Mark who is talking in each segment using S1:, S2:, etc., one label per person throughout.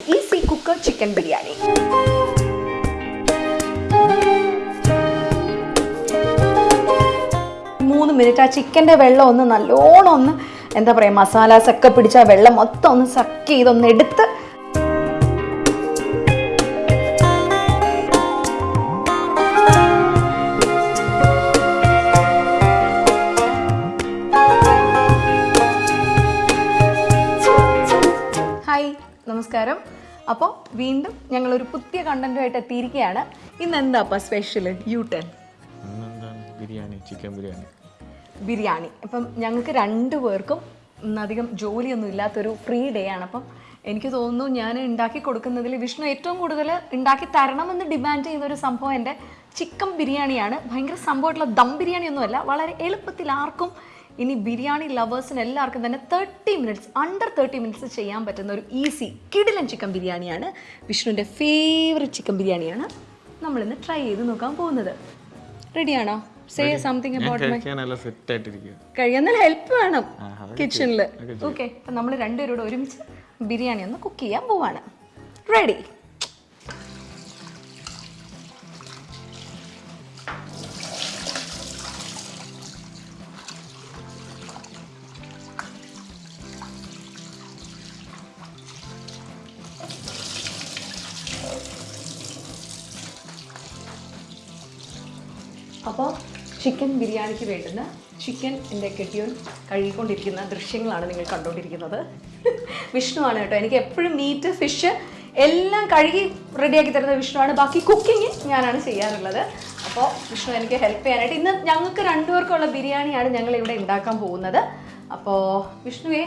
S1: Easy cooker chicken biryani. മൂന്ന് minute ആ ചിക്കന്റെ വെള്ളം ഒന്ന് നല്ലോണം ഒന്ന് എന്താ പറയുക മസാലാസൊക്കെ പിടിച്ച ആ വെള്ളം മൊത്തം ഒന്ന് സക്ക് ചെയ്തൊന്ന് എടുത്ത് നമസ്കാരം. അപ്പോൾ വീണ്ടും ഞങ്ങളൊരു പുതിയ കണ്ടന്റുമായിട്ട് എത്തിയിരിക്കുകയാണ്. ഇന്ന് എന്താ അപ്പം സ്പെഷ്യൽ യു ടെൻ
S2: ബിരിയാണി ചിക്കൻ ബിരിയാണി.
S1: ബിരിയാണി. അപ്പം ഞങ്ങൾക്ക് രണ്ടു പേർക്കും ഇന്നധികം ജോലിയൊന്നും ഇല്ലാത്തൊരു ഫ്രീ ഡേ ആണ്. അപ്പം എനിക്ക് തോന്നുന്നു ഞാൻ ഉണ്ടാക്കി കൊടുക്കുന്നതിൽ വിഷ്ണു ഏറ്റവും കൂടുതൽ ഉണ്ടാക്കി തരണമെന്ന് ഡിമാൻഡ് ചെയ്യുന്ന ഒരു സംഭവം എന്റെ ചിക്കൻ ബിരിയാണിയാണ്. ഭയങ്കര സംഭവമായിട്ടുള്ള ദം ബിരിയാണി ഒന്നുമല്ല വളരെ എളുപ്പത്തിൽ ആർക്കും ഇനി ബിരിയാണി ലവേഴ്സിന് എല്ലാവർക്കും തന്നെ thirty minutes under thirty minutes ചെയ്യാൻ പറ്റുന്ന ഒരു ഈസി കിടിലൻ ചിക്കൻ ബിരിയാണിയാണ്. വിഷ്ണുവിന്റെ ഫേവറേറ്റ് ചിക്കൻ ബിരിയാണിയാണ് നമ്മളിന്ന് ട്രൈ ചെയ്ത് നോക്കാൻ പോകുന്നത്. റെഡിയാണോ സേ സംതിങ് അബൌട്ട് മൈ
S2: കഴിക്കാൻ സെറ്റ് ആയിട്ടിരിക്കുക
S1: കഴിയുന്ന ഹെൽപ്പ് വേണം കിച്ചണിൽ ഓക്കെ അപ്പം നമ്മൾ രണ്ടുപേരോട് ഒരുമിച്ച് ബിരിയാണി ഒന്ന് കുക്ക് ചെയ്യാൻ പോവാണ്. റെഡി അപ്പോൾ ചിക്കൻ ബിരിയാണിക്ക് വേണ്ടുന്ന ചിക്കൻ എന്റെ കെട്ടിയോൻ കഴുകിക്കൊണ്ടിരിക്കുന്ന ദൃശ്യങ്ങളാണ് നിങ്ങൾ കണ്ടുകൊണ്ടിരിക്കുന്നത്. വിഷ്ണുവാണ് കേട്ടോ. എനിക്ക് എപ്പോഴും മീറ്റ് ഫിഷ് എല്ലാം കഴുകി റെഡിയാക്കി തരുന്ന വിഷ്ണുവാണ്. ബാക്കി കുക്കിംഗ് ഞാനാണ് ചെയ്യാറുള്ളത്. അപ്പോൾ വിഷ്ണു എനിക്ക് ഹെൽപ്പ് ചെയ്യാനായിട്ട് ഇന്ന് ഞങ്ങൾക്ക് രണ്ടുപേർക്കുള്ള ബിരിയാണിയാണ് ഞങ്ങൾ ഇവിടെ ഉണ്ടാക്കാൻ പോകുന്നത്. അപ്പോൾ വിഷ്ണുവേ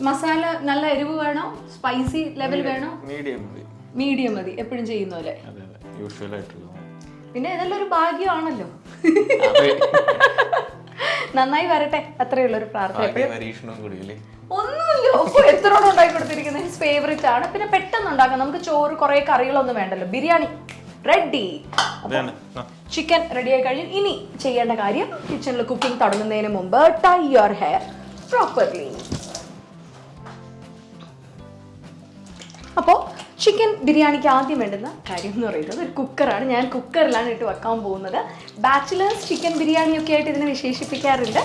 S1: മസാല നല്ല എരിവ് വേണോ? സ്പൈസി ലെവൽ വേണോ?
S2: മീഡിയം മതി.
S1: മീഡിയം മതി. എപ്പോഴും ചെയ്യുന്ന പോലെ. പിന്നെ ഇതെല്ലാം ഒരു ഭാഗ്യമാണല്ലോ. നന്നായി വരട്ടെ. അത്രയുള്ള ഒരു പ്രാർത്ഥന ഒന്നുമില്ല. ഓ, എത്രയോളം ഉണ്ടാക്കി കൊടുത്തിരിക്കുന്നത്? ഹിസ് ഫേവറേറ്റ് ആണ്. പിന്നെ പെട്ടെന്ന് ഉണ്ടാക്കാം. നമുക്ക് ചോറ് കുറെ കറികളൊന്നും വേണ്ടല്ലോ. ബിരിയാണി. റെഡി ചിക്കൻ റെഡി ആയി കഴിഞ്ഞു. ഇനി ചെയ്യേണ്ട കാര്യം കിച്ചണിൽ കുക്കിംഗ് തുടങ്ങുന്നതിന് മുമ്പ് ടൈ യുവർ ഹെയർ പ്രോപ്പർലി അപ്പോൾ ചിക്കൻ ബിരിയാണിക്ക് ആദ്യം വേണ്ടുന്ന കാര്യം എന്ന് പറയുന്നത് ഒരു കുക്കറാണ്. ഞാൻ കുക്കറിലാണ് ഇട്ട് വെക്കാൻ പോകുന്നത്. ബാച്ചിലേഴ്സ് ചിക്കൻ ബിരിയാണിയൊക്കെ ആയിട്ട് ഇതിനെ വിശേഷിപ്പിക്കാറുണ്ട്.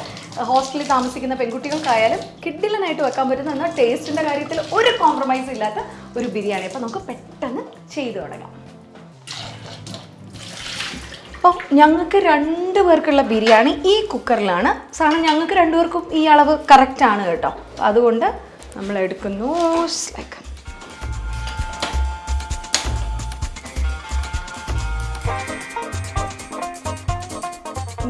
S1: ഹോസ്റ്റലിൽ താമസിക്കുന്ന പെൺകുട്ടികൾക്കായാലും കിഡിലനായിട്ട് വെക്കാൻ പറ്റുന്ന എന്നാൽ ടേസ്റ്റിന്റെ കാര്യത്തിൽ ഒരു കോംപ്രമൈസ് ഇല്ലാത്ത ഒരു ബിരിയാണി. അപ്പോൾ നമുക്ക് പെട്ടെന്ന് ചെയ്തു തുടങ്ങാം. അപ്പോൾ ഞങ്ങൾക്ക് രണ്ട് പേർക്കുള്ള ബിരിയാണി ഈ കുക്കറിലാണ്. സാധനം ഞങ്ങൾക്ക് രണ്ടുപേർക്കും ഈ അളവ് കറക്റ്റ് ആണ് കേട്ടോ. അതുകൊണ്ട് നമ്മൾ എടുക്കുന്നു ലൈക്ക്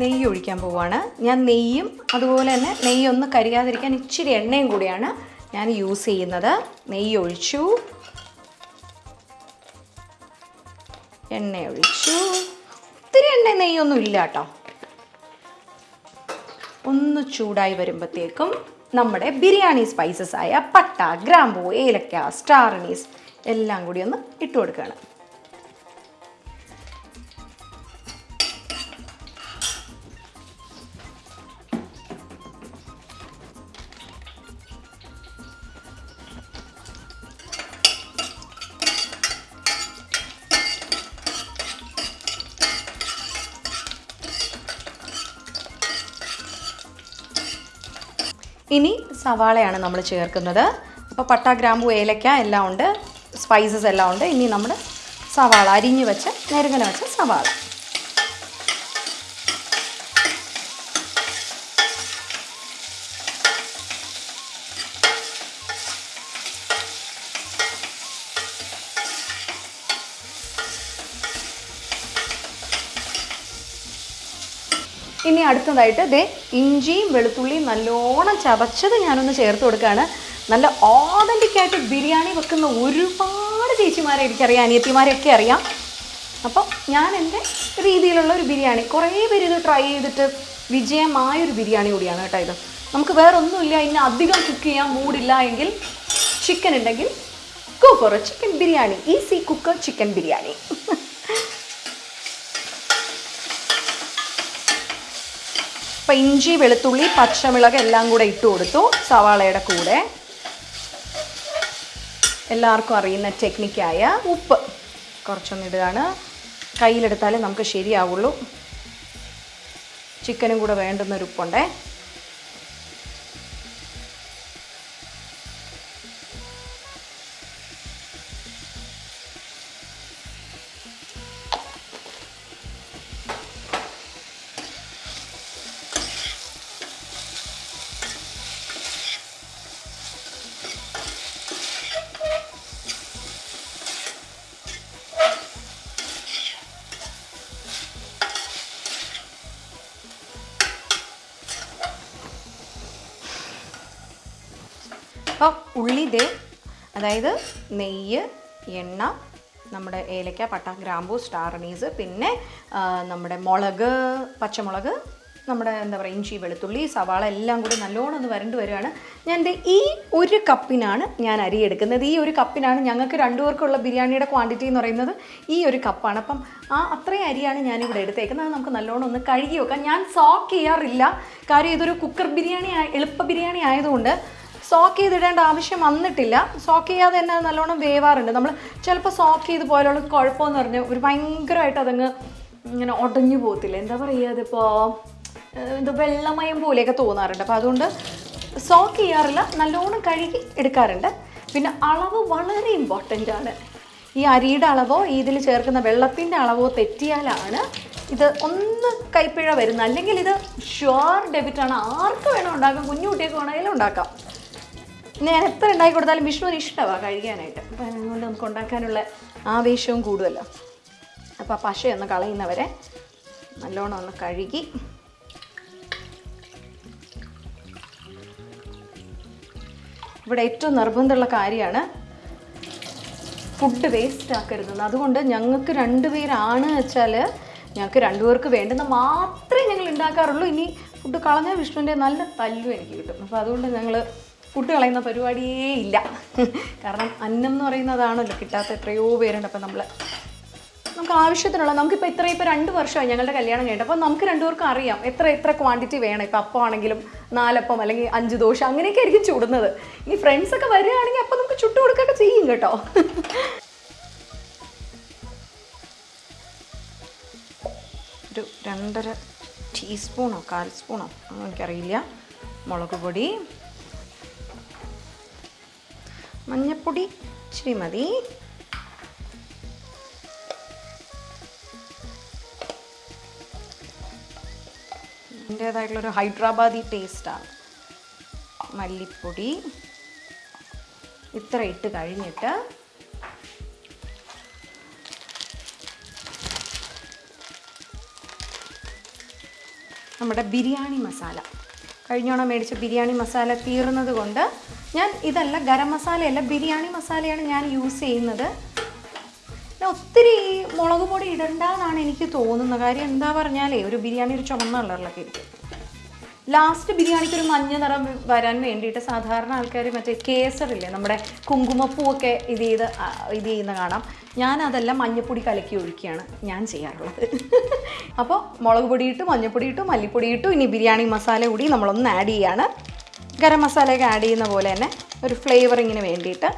S1: നെയ്യ് ഒഴിക്കാൻ പോവുകയാണ് ഞാൻ നെയ്യും അതുപോലെ തന്നെ നെയ്യൊന്ന് കരിയാതിരിക്കാൻ ഇച്ചിരി എണ്ണയും കൂടിയാണ് ഞാൻ യൂസ് ചെയ്യുന്നത്. നെയ്യ് ഒഴിച്ചു എണ്ണ ഒഴിച്ചു ഒത്തിരി എണ്ണ നെയ്യൊന്നും ഇല്ല കേട്ടോ. ഒന്ന് ചൂടായി വരുമ്പോഴത്തേക്കും നമ്മുടെ ബിരിയാണി സ്പൈസസ് ആയ പട്ട ഗ്രാമ്പൂ ഏലക്ക സ്റ്റാർ അനീസ് എല്ലാം കൂടി ഒന്ന് ഇട്ട് കൊടുക്കുകയാണ്. സവാളയാണ് നമ്മൾ ചേർക്കുന്നത്. അപ്പോൾ പട്ട ഗ്രാമ്പു ഏലക്ക എല്ലാം ഉണ്ട്. സ്പൈസസ് എല്ലാം ഉണ്ട്. ഇനി നമ്മൾ സവാള അരിഞ്ഞു വെച്ച് നെരുങ്ങനെ വെച്ച സവാള ഇനി അടുത്തതായിട്ട് ദേ ഇഞ്ചിയും വെളുത്തുള്ളിയും നല്ലോണം ചതച്ചത് ഞാനൊന്ന് ചേർത്ത് കൊടുക്കുകയാണ്. നല്ല ഓതന്റിക് ആയിട്ട് ബിരിയാണി വെക്കുന്ന ഒരുപാട് ചേച്ചിമാരെ എനിക്കറിയാം അനിയത്തിമാരെയൊക്കെ അറിയാം. അപ്പോൾ ഞാൻ എന്റെ രീതിയിലുള്ള ഒരു ബിരിയാണി കുറേ പേര് ഇത് ട്രൈ ചെയ്തിട്ട് വിജയമായൊരു ബിരിയാണി കൂടിയാണ് കേട്ടോ ഇത്. നമുക്ക് വേറൊന്നുമില്ല ഇനി അധികം കുക്ക് ചെയ്യാൻ മൂടില്ല എങ്കിൽ ചിക്കൻ ഉണ്ടെങ്കിൽ cooker chicken biryani easy cooker chicken biryani. അപ്പം ഇഞ്ചി വെളുത്തുള്ളി പച്ചമുളക് എല്ലാം കൂടെ ഇട്ട് കൊടുത്തു സവാളയുടെ കൂടെ. എല്ലാവർക്കും അറിയുന്ന ടെക്നിക്കായ ഉപ്പ്. കുറച്ചൊന്ന് ഇടുകയാണ്. കയ്യിലെടുത്താലേ നമുക്ക് ശരിയാവുള്ളൂ. ചിക്കനും കൂടെ വേണ്ടുന്നൊരു ഉപ്പുണ്ടേ. അപ്പം ഉള്ളി ദേ അതായത് നെയ്യ് എണ്ണ നമ്മുടെ ഏലക്ക പട്ട ഗ്രാമ്പൂ സ്റ്റാർ അനീസ് പിന്നെ നമ്മുടെ മുളക് പച്ചമുളക് നമ്മുടെ എന്താ പറയുക ഇഞ്ചി വെളുത്തുള്ളി സവാള എല്ലാം കൂടി നല്ലോണം ഒന്ന് വരണ്ട് വരികയാണ്. ഞാൻ എന്റെ ഈ ഒരു കപ്പിനാണ് ഞാൻ അരി എടുക്കുന്നത്. ഈ ഒരു കപ്പിനാണ് ഞങ്ങൾക്ക് രണ്ടുപേർക്കുള്ള ബിരിയാണിയുടെ ക്വാണ്ടിറ്റി എന്ന് പറയുന്നത് ഈ ഒരു കപ്പാണ്. അപ്പം ആ അത്രയും അരിയാണ് ഞാനിവിടെ എടുത്തേക്കുന്നത്. അത് നമുക്ക് നല്ലോണം ഒന്ന് കഴുകി വെക്കാം. ഞാൻ സോക്ക് ചെയ്യാറില്ല. കാര്യം ഇതൊരു കുക്കർ ബിരിയാണി എളുപ്പ ബിരിയാണി ആയതുകൊണ്ട് സോക്ക് ചെയ്തിടേണ്ട ആവശ്യം വന്നിട്ടില്ല. സോക്ക് ചെയ്യാതെ തന്നെ അത് നല്ലോണം വേവാറുണ്ട്. നമ്മൾ ചിലപ്പോൾ സോക്ക് ചെയ്ത് പോലുള്ള കുഴപ്പമെന്ന് പറഞ്ഞാൽ ഒരു ഭയങ്കരമായിട്ട് അതങ്ങ് ഇങ്ങനെ ഉടഞ്ഞു പോകത്തില്ല. എന്താ പറയുക അതിപ്പോൾ എന്താ വെള്ളമയം പോലെയൊക്കെ തോന്നാറുണ്ട്. അപ്പോൾ അതുകൊണ്ട് സോക്ക് ചെയ്യാറില്ല. നല്ലോണം കഴുകി എടുക്കാറുണ്ട്. പിന്നെ അളവ് വളരെ ഇമ്പോർട്ടന്റ് ആണ്. ഈ അരിയുടെ അളവോ ഇതിൽ ചേർക്കുന്ന വെള്ളത്തിന്റെ അളവോ തെറ്റിയാലാണ് ഇത് ഒന്ന് കൈപ്പിഴ വരുന്നത്. അല്ലെങ്കിൽ ഇത് ഷുവർ ഡെബിറ്റാണ് ആർക്ക് വേണം ഉണ്ടാക്കാം? കുഞ്ഞു വേണമെങ്കിലും ഉണ്ടാക്കാം. ഞാൻ എത്ര ഉണ്ടാക്കി കൊടുത്താലും വിഷ്ണുവിന് ഇഷ്ടമാണ് കഴിക്കാനായിട്ട്. അപ്പം അതുകൊണ്ട് നമുക്ക് ഉണ്ടാക്കാനുള്ള ആവേശവും കൂടുതലോ അപ്പോൾ ആ പശയൊന്ന് കളയുന്നവരെ നല്ലോണം ഒന്ന് കഴുകി. ഇവിടെ ഏറ്റവും നിർബന്ധമുള്ള കാര്യമാണ് ഫുഡ് വേസ്റ്റ് ആക്കരുതെന്ന്. അതുകൊണ്ട് ഞങ്ങൾക്ക് രണ്ടുപേരാണ് വെച്ചാൽ ഞങ്ങൾക്ക് രണ്ടുപേർക്ക് വേണ്ടുന്ന മാത്രമേ ഞങ്ങൾ ഉണ്ടാക്കാറുള്ളൂ. ഇനി ഫുഡ് കളഞ്ഞ വിഷ്ണുവിന്റെ നല്ല തല്ലു എനിക്ക് കിട്ടും. അപ്പോൾ അതുകൊണ്ട് ഞങ്ങൾ ഫുഡ് കളയുന്ന പരിപാടിയേ ഇല്ല. കാരണം അന്നം എന്ന് പറയുന്നതാണല്ലോ കിട്ടാത്ത എത്രയോ പേരുണ്ട്. അപ്പം നമ്മൾ നമുക്ക് ആവശ്യത്തിനുള്ള നമുക്കിപ്പോൾ ഇത്ര ഇപ്പോൾ രണ്ട് വർഷമായി ഞങ്ങളുടെ കല്യാണം കഴിഞ്ഞിട്ട്. അപ്പോൾ നമുക്ക് രണ്ടുപേർക്കും അറിയാം എത്ര എത്ര ക്വാണ്ടിറ്റി വേണം. ഇപ്പോൾ അപ്പം ആണെങ്കിലും നാലപ്പം അല്ലെങ്കിൽ അഞ്ച് ദോശ അങ്ങനെയൊക്കെ ആയിരിക്കും ചുടുന്നത്. ഇനി ഫ്രണ്ട്സൊക്കെ വരികയാണെങ്കിൽ അപ്പം നമുക്ക് ചുട്ടു കൊടുക്കുകയൊക്കെ ചെയ്യും കേട്ടോ. ഒരു രണ്ടര ടീസ്പൂണോ കാൽ സ്പൂണോ എനിക്കറിയില്ല. മുളക് പൊടി മഞ്ഞപ്പൊടി ഇച്ചിരി മതി അതിന്റേതായിട്ടുള്ളൊരു ഹൈദരാബാദി ടേസ്റ്റാണ് മല്ലിപ്പൊടി ഇത്ര ഇട്ട് കഴിഞ്ഞിട്ട് നമ്മുടെ ബിരിയാണി മസാല. കഴിഞ്ഞോണം മേടിച്ച ബിരിയാണി മസാല തീർന്നത് കൊണ്ട് ഞാൻ ഇതല്ല ഗരം മസാലയല്ല ബിരിയാണി മസാലയാണ് ഞാൻ യൂസ് ചെയ്യുന്നത്. ഒത്തിരി മുളക് പൊടി ഇടണ്ടെന്നാണ് എനിക്ക് തോന്നുന്നത്. കാര്യം എന്താ പറഞ്ഞാലേ ഒരു ബിരിയാണി ഒരു ചുമന്ന കളറിലൊക്കെ ഇരിക്കും. ലാസ്റ്റ് ബിരിയാണിക്ക് ഒരു മഞ്ഞ നിറം വരാൻ വേണ്ടിയിട്ട് സാധാരണ ആൾക്കാർ മറ്റേ കേസറില്ലേ നമ്മുടെ കുങ്കുമപ്പൂവൊക്കെ ഇത് ചെയ്ത് ഇത് ചെയ്യുന്ന കാണാം. ഞാൻ അതെല്ലാം മഞ്ഞപ്പൊടി കലക്കി ഒഴിക്കുകയാണ് ഞാൻ ചെയ്യാറുള്ളത്. അപ്പോൾ മുളക് പൊടി ഇട്ടു മഞ്ഞപ്പൊടി ഇട്ടു മല്ലിപ്പൊടി ഇട്ടു ഇനി ബിരിയാണി മസാല കൂടി നമ്മളൊന്ന് ആഡ് ചെയ്യാണ്. ഗരം മസാലയൊക്കെ ആഡ് ചെയ്യുന്ന പോലെ തന്നെ ഒരു ഫ്ലേവറിങ്ങിന് വേണ്ടിയിട്ട്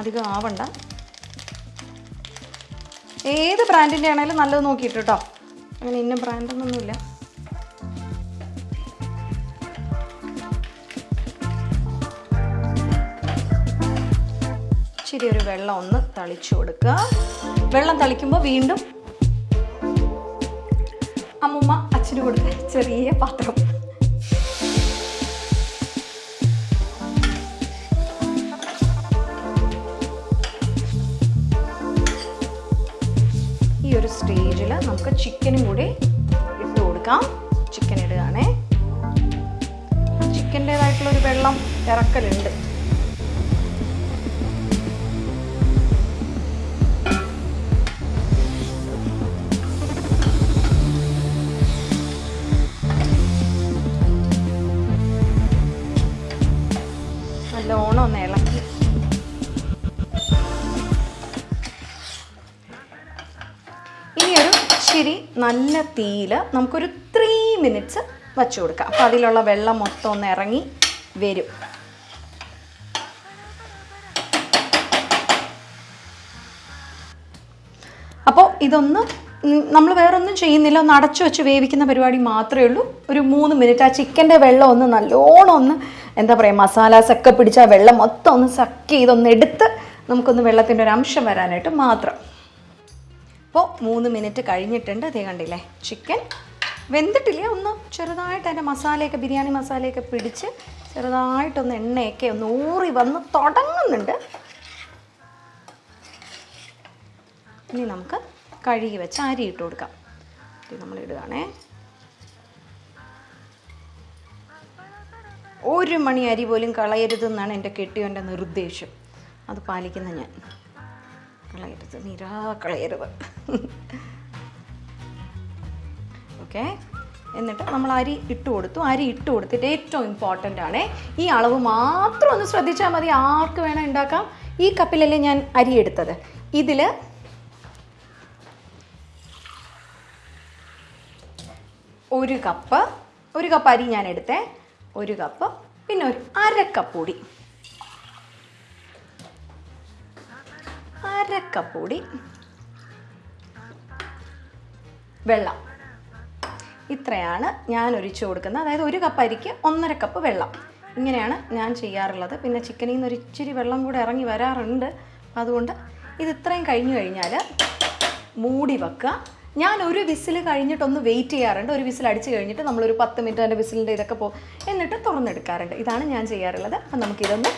S1: അധികം ആവണ്ട. ഏത് ബ്രാൻഡിന്റെ ആണെങ്കിലും നല്ലത് നോക്കിയിട്ട് കേട്ടോ അങ്ങനെ ഇന്ന ബ്രാൻഡൊന്നുമില്ല ഇച്ചിരി ഒരു വെള്ളം ഒന്ന് തളിച്ചു കൊടുക്കുക. വെള്ളം തളിക്കുമ്പോൾ വീണ്ടും അമ്മുമ്മ അച്ഛന് കൊടുത്ത ചെറിയ പാത്രം. നമുക്ക് ചിക്കനും കൂടി ഇട്ട് കൊടുക്കാം. ചിക്കൻ ഇടുകയാണേ. ചിക്കന്റേതായിട്ടുള്ളൊരു വെള്ളം ഇറക്കലുണ്ട്. നല്ല തീയിൽ നമുക്കൊരു ത്രീ മിനിറ്റ്സ് വച്ചു കൊടുക്കാം. അപ്പോൾ അതിലുള്ള വെള്ളം മൊത്തം ഒന്ന് ഇറങ്ങി വരും. അപ്പോൾ ഇതൊന്ന് നമ്മൾ വേറൊന്നും ചെയ്യുന്നില്ല. ഒന്ന് അടച്ചു വെച്ച് വേവിക്കുന്ന പരിപാടി മാത്രമേ ഉള്ളൂ. ഒരു മൂന്ന് മിനിറ്റ് ആ ചിക്കന്റെ വെള്ളം ഒന്ന് നല്ലോണം ഒന്ന് എന്താ പറയുക മസാല സക്ക പിടിച്ച വെള്ളം മൊത്തം ഒന്ന് സക്ക് ചെയ്തൊന്ന് എടുത്ത് നമുക്കൊന്ന് വെള്ളത്തിന്റെ ഒരു അംശം വരാനായിട്ട് മാത്രം. അപ്പോൾ മൂന്ന് മിനിറ്റ് കഴിഞ്ഞിട്ടുണ്ട്. അതേ കണ്ടില്ലേ? ചിക്കൻ വെന്തിട്ടില്ല? ഒന്ന് ചെറുതായിട്ട് അതിന്റെ മസാലയൊക്കെ ബിരിയാണി മസാലയൊക്കെ പിടിച്ച് ചെറുതായിട്ടൊന്ന് എണ്ണയൊക്കെ ഒന്ന് ഊറി വന്ന് തുടങ്ങുന്നുണ്ട്. ഇനി നമുക്ക് കഴുകി വെച്ച് അരി ഇട്ട് കൊടുക്കാം. നമ്മൾ ഇടുകയാണേ. ഒരു മണി അരി പോലും കളയരുതെന്നാണ് എന്റെ കെട്ടിയോന്റെ നിർദ്ദേശം. അത് പാലിക്കുന്ന ഞാൻ. കളയരുത്. നിരാ കളയരുത്. ഓക്കെ എന്നിട്ട് നമ്മൾ അരി ഇട്ട് കൊടുത്തു. അരി ഇട്ട് കൊടുത്തിട്ട് ഏറ്റവും ഇമ്പോർട്ടന്റ് ആണ് ഈ അളവ് മാത്രം ഒന്ന് ശ്രദ്ധിച്ചാൽ മതി. ആർക്ക് വേണം ഉണ്ടാക്കാം. ഈ കപ്പിലല്ലേ ഞാൻ അരി എടുത്തത്. ഇതിൽ ഒരു കപ്പ് ഒരു കപ്പ് അരി ഞാൻ എടുത്തേ. ഒരു കപ്പ് പിന്നെ ഒരു അര കപ്പ് പൊടി. അര കപ്പ് പൊടി. വെള്ളം. ഇത്രയാണ് ഞാൻ ഒഴിച്ചു കൊടുക്കുന്നത്. അതായത് ഒരു കപ്പ് അരിക്ക് ഒന്നര കപ്പ് വെള്ളം. ഇങ്ങനെയാണ് ഞാൻ ചെയ്യാറുള്ളത്. പിന്നെ ചിക്കനിൽ നിന്ന് ഒരിച്ചിരി വെള്ളം കൂടെ ഇറങ്ങി വരാറുണ്ട്. അതുകൊണ്ട് ഇത് ഇത്രയും കഴിഞ്ഞു കഴിഞ്ഞാൽ മൂടി വെക്കുക. ഞാൻ ഒരു വിസിൽ കഴിഞ്ഞിട്ടൊന്ന് വെയിറ്റ് ചെയ്യാറുണ്ട്. ഒരു വിസിൽ അടിച്ച് കഴിഞ്ഞിട്ട് നമ്മളൊരു പത്ത് മിനിറ്റ് അതിന്റെ വിസിലിന്റെ ഇതൊക്കെ പോ എന്നിട്ട് തുറന്നെടുക്കാറുണ്ട്. ഇതാണ് ഞാൻ ചെയ്യാറുള്ളത്. അപ്പം നമുക്കിതൊന്ന്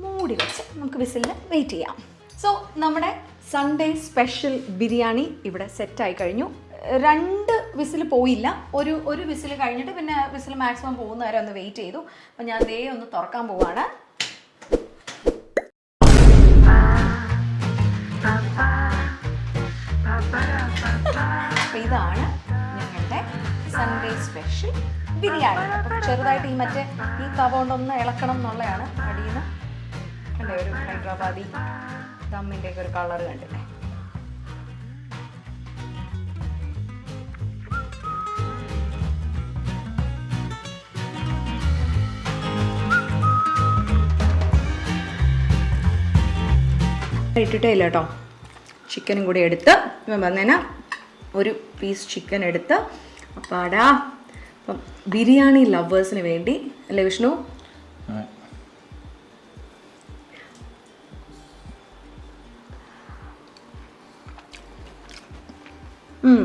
S1: മൂടി വെച്ച് നമുക്ക് വിസിലിന് വെയിറ്റ് ചെയ്യാം. സോ നമ്മുടെ സൺഡേ സ്പെഷ്യൽ ബിരിയാണി ഇവിടെ സെറ്റായി കഴിഞ്ഞു. രണ്ട് വിസിൽ പോയില്ല. ഒരു ഒരു വിസിൽ കഴിഞ്ഞിട്ട് പിന്നെ വിസിൽ മാക്സിമം പോകുന്ന വരെ ഒന്ന് വെയിറ്റ് ചെയ്തു. അപ്പം ഞാൻ ദേ ഒന്ന് തുറക്കാൻ പോവാണ്. ഇതാണ് ഞങ്ങളുടെ സൺഡേ സ്പെഷ്യൽ ബിരിയാണി. ചെറുതായിട്ട് ഈ മറ്റേ ഈ കവ കൊണ്ടൊന്ന് ഇളക്കണം എന്നുള്ളതാണ് അടിയിൽ നിന്ന് കണ്ടേ ഒരു ഹൈദരാബാദി ദമ്മിന്റെയൊക്കെ ഒരു കളർ കണ്ടില്ലേ? ഇട്ടിട്ടേ ഇല്ല കേട്ടോ ചിക്കനും കൂടി എടുത്ത് വന്നേന ഒരു പീസ് ചിക്കൻ എടുത്ത്. അപ്പാടാ. അപ്പം ബിരിയാണി ലവേഴ്സിന് വേണ്ടി അല്ലേ വിഷ്ണു? ഉം.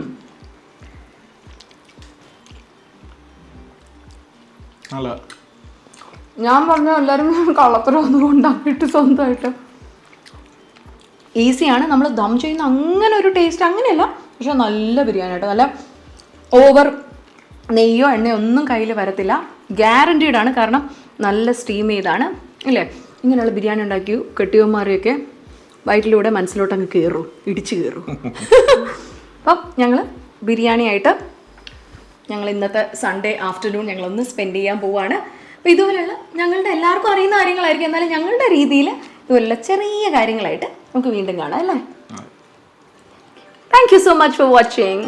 S2: നല്ല
S1: ഞാൻ പറഞ്ഞ എല്ലാവരും കള്ളത്തരമൊന്നും ഉണ്ടാക്കിയിട്ട് സ്വന്തമായിട്ട്. ഈസിയാണ്. നമ്മൾ ദം ചെയ്യുന്ന അങ്ങനെ ഒരു ടേസ്റ്റ് അങ്ങനെയല്ല. പക്ഷെ നല്ല ബിരിയാണി കേട്ടോ. നല്ല ഓവർ നെയ്യോ എണ്ണയോ ഒന്നും കയ്യിൽ വരത്തില്ല. ഗ്യാരണ്ടീഡ് ആണ്. കാരണം നല്ല സ്റ്റീം ചെയ്താണ്. ഇല്ലേ? ഇങ്ങനെയുള്ള ബിരിയാണി ഉണ്ടാക്കി കെട്ടിയവന്മാരെയൊക്കെ വയറ്റിലൂടെ മനസ്സിലോട്ട് അങ്ങ് കയറും ഇടിച്ചു കയറും അപ്പം ഞങ്ങൾ ബിരിയാണി ആയിട്ട് ഞങ്ങൾ ഇന്നത്തെ സൺഡേ ആഫ്റ്റർനൂൺ ഞങ്ങളൊന്ന് സ്പെൻഡ് ചെയ്യാൻ പോവുകയാണ് അപ്പോൾ ഇതുപോലെയുള്ള ഞങ്ങളുടെ എല്ലാവർക്കും അറിയുന്ന കാര്യങ്ങളായിരിക്കും. എന്നാലും ഞങ്ങളുടെ രീതിയിൽ ഇതുപോലുള്ള ചെറിയ കാര്യങ്ങളായിട്ട് നമുക്ക് വീണ്ടും കാണാം അല്ലേ? Thank you so much for watching